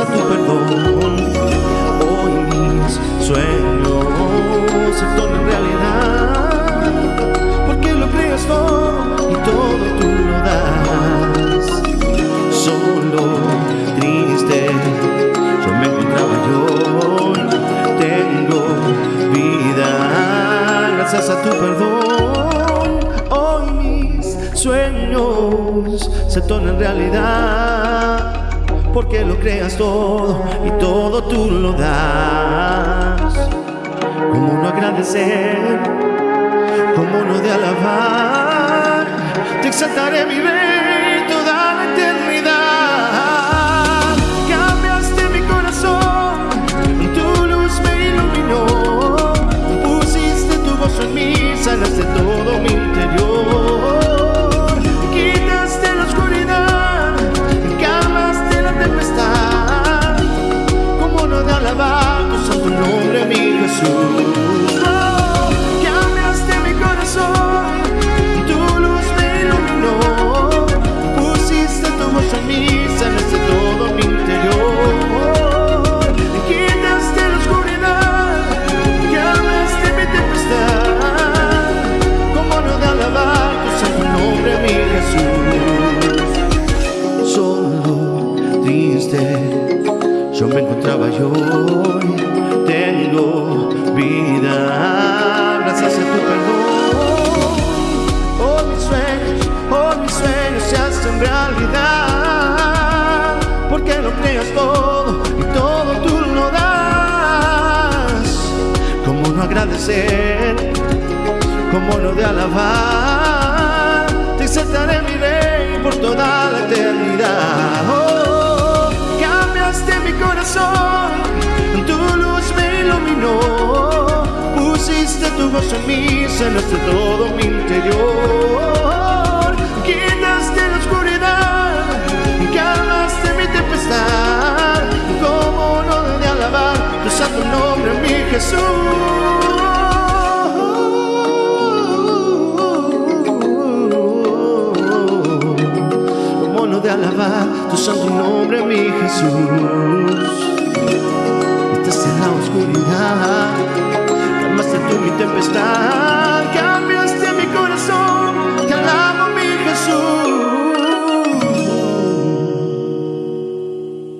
a tu perdón. Hoy mis sueños se tornan realidad, porque lo creas todo y todo tú lo das. Solo, triste, yo me encontraba yo. Tengo vida gracias a tu perdón. Hoy mis sueños se tornan realidad. Como no agradecer, como no de alabar, te exaltaré mi rey de alabar tu nombre, mi Jesús. Yo me encontraba yo hoy. Tengo vida, gracias a tu perdón. Oh, mis sueños, oh, mis sueños se hacen realidad. Porque lo creas todo y todo tú lo das. ¿Cómo no agradecer? ¿Cómo no de alabar? Te exaltaré En mí, sanaste todo mi interior. Quitaste la oscuridad, calmaste mi tempestad. Como no de alabar tu santo nombre, mi Jesús. Como no de alabar tu santo nombre, mi Jesús. Estás la oscuridad,